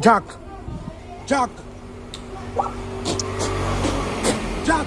Jack. Jack. Jack.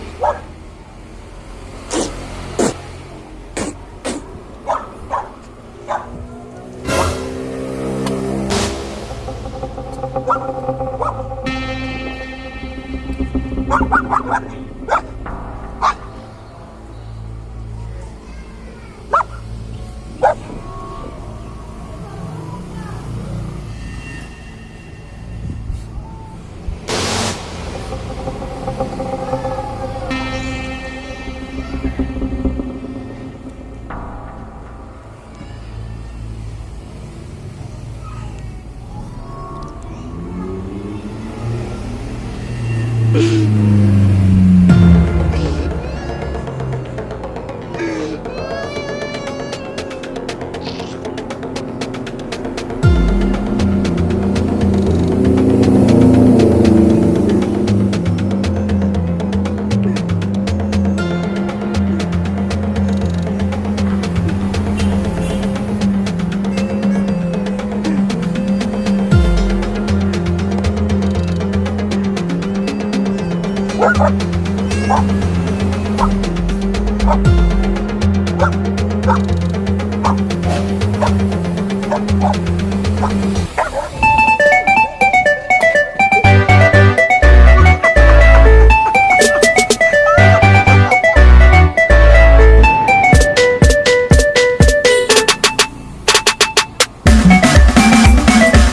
Mm-hmm. What?